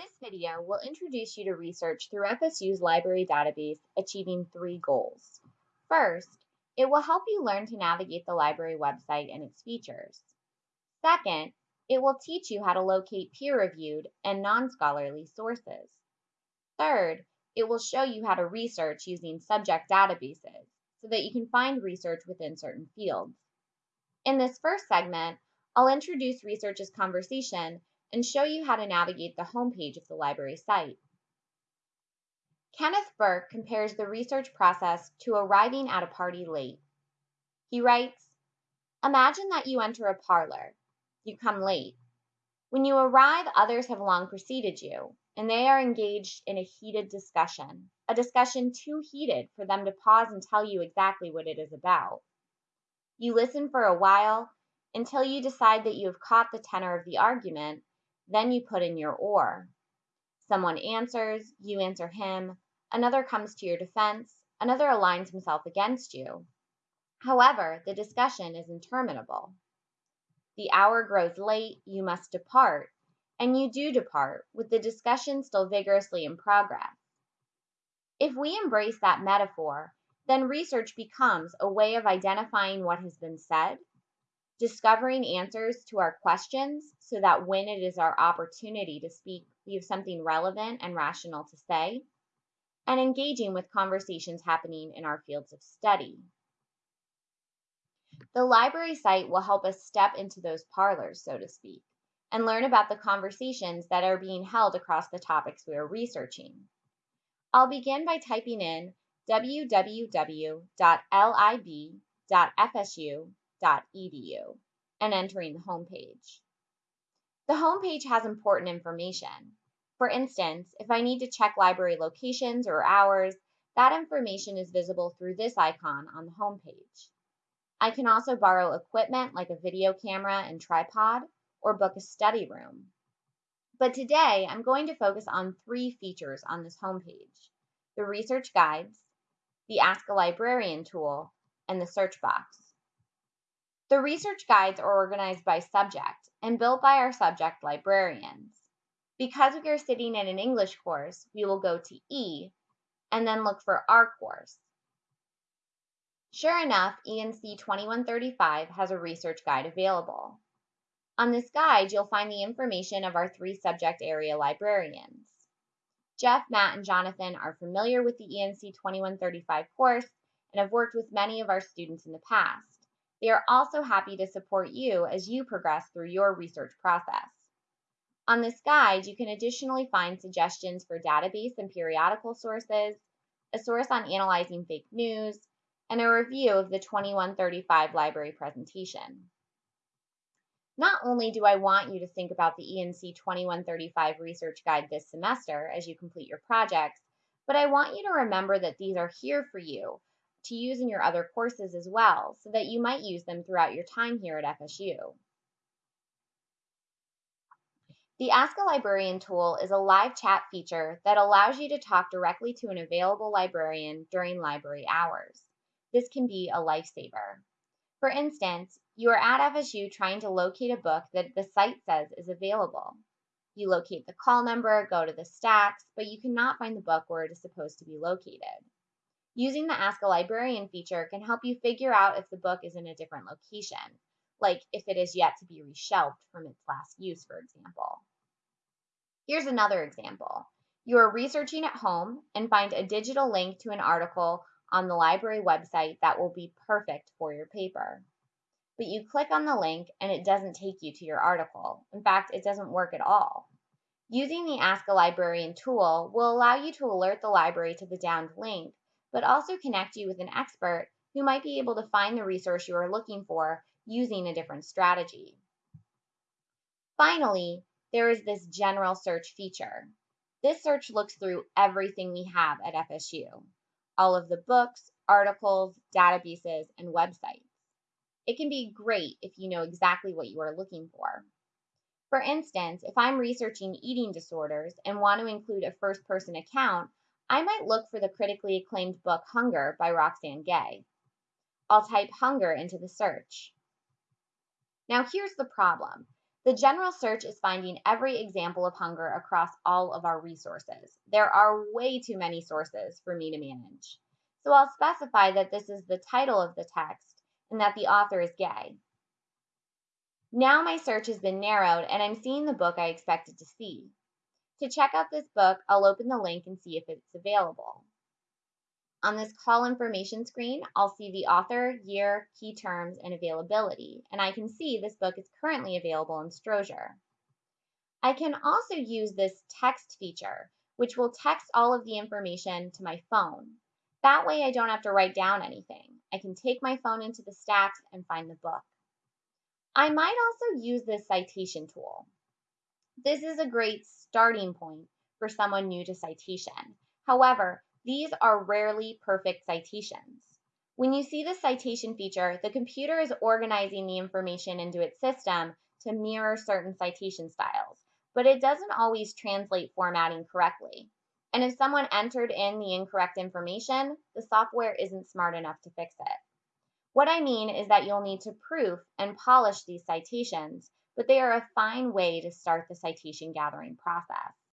This video will introduce you to research through FSU's library database, achieving three goals. First, it will help you learn to navigate the library website and its features. Second, it will teach you how to locate peer-reviewed and non-scholarly sources. Third, it will show you how to research using subject databases so that you can find research within certain fields. In this first segment, I'll introduce research as conversation and show you how to navigate the homepage of the library site. Kenneth Burke compares the research process to arriving at a party late. He writes, Imagine that you enter a parlor. You come late. When you arrive, others have long preceded you, and they are engaged in a heated discussion, a discussion too heated for them to pause and tell you exactly what it is about. You listen for a while until you decide that you have caught the tenor of the argument then you put in your oar. Someone answers, you answer him, another comes to your defense, another aligns himself against you. However, the discussion is interminable. The hour grows late, you must depart, and you do depart, with the discussion still vigorously in progress. If we embrace that metaphor, then research becomes a way of identifying what has been said, discovering answers to our questions so that when it is our opportunity to speak, we have something relevant and rational to say, and engaging with conversations happening in our fields of study. The library site will help us step into those parlors, so to speak, and learn about the conversations that are being held across the topics we are researching. I'll begin by typing in www.lib.fsu edu and entering the homepage. The homepage has important information. For instance, if I need to check library locations or hours, that information is visible through this icon on the homepage. I can also borrow equipment like a video camera and tripod or book a study room. But today I'm going to focus on three features on this homepage, the research guides, the Ask a Librarian tool, and the search box. The research guides are organized by subject and built by our subject librarians. Because we are sitting in an English course, we will go to E and then look for our course. Sure enough, ENC 2135 has a research guide available. On this guide, you'll find the information of our three subject area librarians. Jeff, Matt, and Jonathan are familiar with the ENC 2135 course and have worked with many of our students in the past. They are also happy to support you as you progress through your research process. On this guide, you can additionally find suggestions for database and periodical sources, a source on analyzing fake news, and a review of the 2135 library presentation. Not only do I want you to think about the ENC 2135 research guide this semester as you complete your projects, but I want you to remember that these are here for you to use in your other courses as well, so that you might use them throughout your time here at FSU. The Ask a Librarian tool is a live chat feature that allows you to talk directly to an available librarian during library hours. This can be a lifesaver. For instance, you are at FSU trying to locate a book that the site says is available. You locate the call number, go to the stacks, but you cannot find the book where it is supposed to be located. Using the Ask a Librarian feature can help you figure out if the book is in a different location, like if it is yet to be reshelved from its last use, for example. Here's another example. You are researching at home and find a digital link to an article on the library website that will be perfect for your paper. But you click on the link and it doesn't take you to your article. In fact, it doesn't work at all. Using the Ask a Librarian tool will allow you to alert the library to the downed link but also connect you with an expert who might be able to find the resource you are looking for using a different strategy. Finally, there is this general search feature. This search looks through everything we have at FSU, all of the books, articles, databases, and websites. It can be great if you know exactly what you are looking for. For instance, if I'm researching eating disorders and want to include a first person account, I might look for the critically acclaimed book Hunger by Roxane Gay. I'll type hunger into the search. Now here's the problem. The general search is finding every example of hunger across all of our resources. There are way too many sources for me to manage. So I'll specify that this is the title of the text and that the author is gay. Now my search has been narrowed and I'm seeing the book I expected to see. To check out this book, I'll open the link and see if it's available. On this call information screen, I'll see the author, year, key terms, and availability, and I can see this book is currently available in Strozier. I can also use this text feature, which will text all of the information to my phone. That way I don't have to write down anything. I can take my phone into the stacks and find the book. I might also use this citation tool. This is a great starting point for someone new to citation. However, these are rarely perfect citations. When you see the citation feature, the computer is organizing the information into its system to mirror certain citation styles, but it doesn't always translate formatting correctly. And if someone entered in the incorrect information, the software isn't smart enough to fix it. What I mean is that you'll need to proof and polish these citations, but they are a fine way to start the citation gathering process.